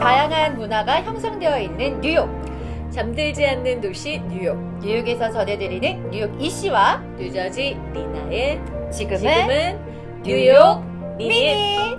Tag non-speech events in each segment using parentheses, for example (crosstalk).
다양한 문화가 형성되어 있는 뉴욕. 잠들지 않는 도시 뉴욕. 뉴욕에서 전해드리는 뉴욕 이씨와 뉴저지 리나의 지금은, 지금은 뉴욕 미니.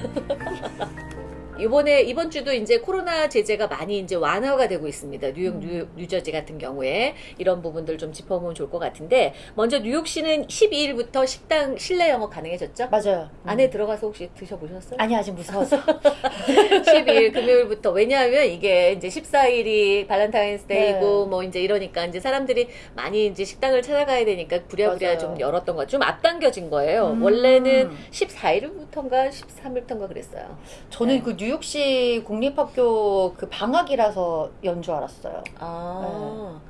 (laughs) 이번에 이번 주도 이제 코로나 제재가 많이 이제 완화가 되고 있습니다. 뉴욕, 음. 뉴, 뉴저지 같은 경우에 이런 부분들 좀 짚어보면 좋을 것 같은데 먼저 뉴욕시는 12일부터 식당 실내 영업 가능해졌죠? 맞아요. 안에 들어가서 혹시 드셔보셨어요? 아니 아직 무서워서. (laughs) 12일 금요일부터 왜냐하면 이게 이제 14일이 Valentine's Day고 네. 뭐 이제 이러니까 이제 사람들이 많이 이제 식당을 찾아가야 되니까 부랴부랴 맞아요. 좀 열었던 거 좀 앞당겨진 거예요. 음. 원래는 14일부터인가 13일부터인가 그랬어요. 저는 네. 그 뉴욕시 국립학교 그 방학이라서 연 줄 알았어요. 아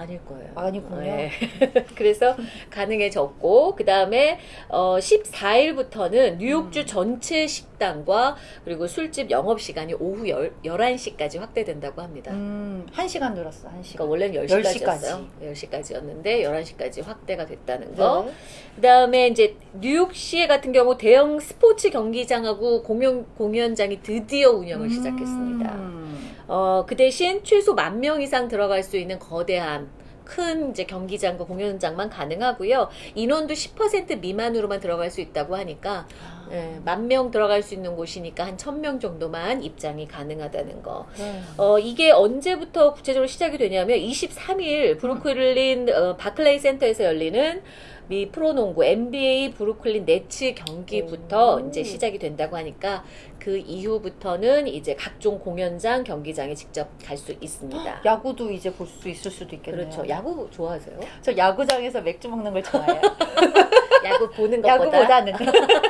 아닐 거예요. 아니군요. 네. (laughs) 그래서 가능해졌고 그 다음에 어, 14일부터는 뉴욕주 음. 전체 식당과 그리고 술집 영업 시간이 오후 10, 11시까지 확대된다고 합니다. 음, 한 시간 늘었어, 한 그러니까 시간. 원래는 10시 10시까지였어요. 10시까지 였는데 11시까지 확대가 됐다는 거. 네. 그 다음에 이제 뉴욕시 같은 경우 대형 스포츠 경기장하고 공연 공연장이 드디어 운영을 시작했습니다. 음. 어, 그 대신 최소 만 명 이상 들어갈 수 있는 거대한 큰 이제 경기장과 공연장만 가능하고요. 인원도 10% 미만으로만 들어갈 수 있다고 하니까 예, 만명 들어갈 수 있는 곳이니까 한 1000명 정도만 입장이 가능하다는 거. 네. 어, 이게 언제부터 구체적으로 시작이 되냐면 23일 브루클린 어, 바클레이 센터에서 열리는 미 프로농구 NBA 브루클린 네츠 경기부터 오. 이제 시작이 된다고 하니까 그 이후부터는 이제 각종 공연장 경기장에 직접 갈 수 있습니다. 야구도 이제 볼 수 있을 수도 있겠네요. 그렇죠. 야구 좋아하세요? 저 야구장에서 맥주 먹는 걸 좋아해요. (laughs) 야구 보는 것보다 야구보다는.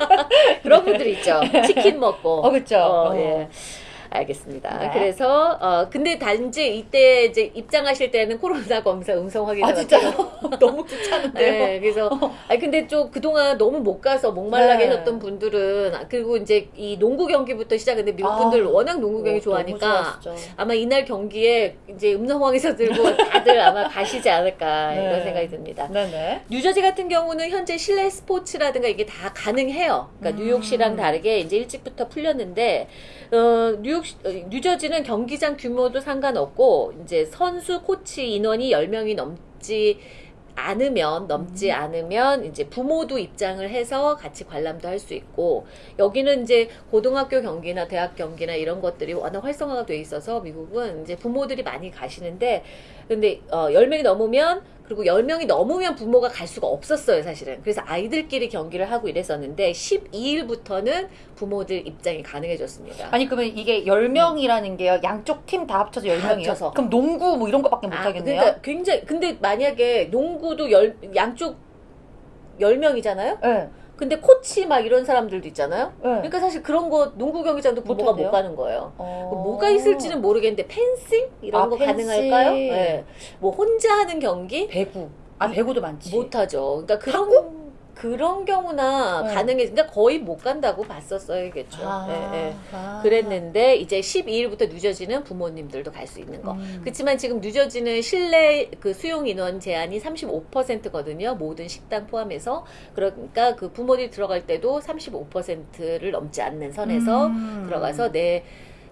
(laughs) 그런 분들 있죠. 치킨 먹고. 어, 그쵸. 어, 어. 예. 알겠습니다. 네. 그래서 어 근데 단지 이때 이제 입장하실 때는 코로나 검사 음성 확인을 아, 진짜요? (laughs) 너무 귀찮은데요? 네, 그래서 (laughs) 아니 근데 좀 그동안 너무 못 가서 목말라 네. 계셨던 분들은 아, 그리고 이제 이 농구 경기부터 시작했는데 미국 아, 분들 워낙 농구 경기 어, 좋아하니까. 아마 이날 경기에 이제 음성 확인서 들고 다들 아마 가시지 않을까 (laughs) 네. 이런 생각이 듭니다. 네네. 뉴저지 같은 경우는 현재 실내 스포츠라든가 이게 다 가능해요. 그러니까 음. 뉴욕시랑 다르게 이제 일찍부터 풀렸는데 어, 뉴욕 어, 뉴저지는 경기장 규모도 상관없고 이제 선수 코치 인원이 10명이 넘지 않으면 넘지 음. 않으면 이제 부모도 입장을 해서 같이 관람도 할 수 있고 여기는 이제 고등학교 경기나 대학 경기나 이런 것들이 워낙 활성화가 돼 있어서 미국은 이제 부모들이 많이 가시는데 근데 어 10명이 넘으면 그리고 10명이 넘으면 부모가 갈 수가 없었어요, 사실은. 그래서 아이들끼리 경기를 하고 이랬었는데 12일부터는 부모들 입장이 가능해졌습니다. 아니 그러면 이게 10명이라는 게요. 양쪽 팀 다 합쳐서 10명이에요? 합쳐서. 그럼 농구 뭐 이런 거밖에 못 아, 하겠네요. 그러니까 굉장히 근데 만약에 농구도 열 양쪽 10명이잖아요? 네. 근데 코치 막 이런 사람들도 있잖아요. 네. 그러니까 사실 그런 거 농구 경기장도 부모가 못 못한대요? 가는 거예요. 어. 뭐가 있을지는 모르겠는데 펜싱 이런 아, 거 펜싱. 가능할까요? 네. 뭐 혼자 하는 경기 배구. 아 배구도 많지. 못하죠. 그러니까 그런 그런 경우나 네. 가능해. 그러니까 거의 못 간다고 봤었어야겠죠. 아, 예, 예. 아. 그랬는데 이제 12일부터 뉴저지는 부모님들도 갈 수 있는 거. 음. 그렇지만 지금 뉴저지는 실내 그 수용 인원 제한이 35%거든요. 모든 식당 포함해서. 그러니까 그 부모들이 들어갈 때도 35%를 넘지 않는 선에서 음. 들어가서 내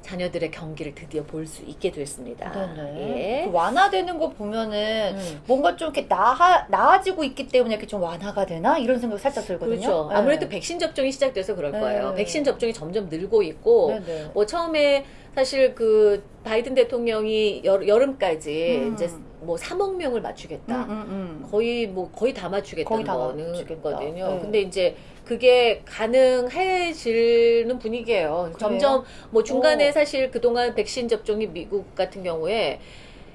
자녀들의 경기를 드디어 볼 수 있게 됐습니다. 예. 그 완화되는 거 보면은 음. 뭔가 좀 이렇게 나아, 나아지고 있기 때문에 이렇게 좀 완화가 되나 이런 생각 살짝 들거든요. 그렇죠. 네. 아무래도 백신 접종이 시작돼서 그럴 네. 거예요. 백신 접종이 점점 늘고 있고, 네네. 뭐 처음에 사실 그 바이든 대통령이 여, 여름까지 음. 이제 뭐 3억 명을 맞추겠다. 음, 음, 음. 거의 뭐 거의 다 맞추겠다는 거의 다 거는 맞추겠다. 거든요. 네. 근데 이제 그게 가능해지는 분위기예요. 점점 뭐 중간에 오. 사실 그동안 백신 접종이 미국 같은 경우에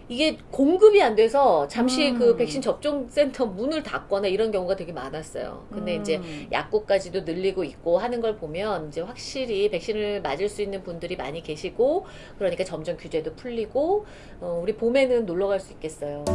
이게 공급이 안 돼서 잠시 음. 그 백신 접종 센터 문을 닫거나 이런 경우가 되게 많았어요. 근데 음. 이제 약국까지도 늘리고 있고 하는 걸 보면 이제 확실히 백신을 맞을 수 있는 분들이 많이 계시고 그러니까 점점 규제도 풀리고 어, 우리 봄에는 놀러 갈 수 있겠어요.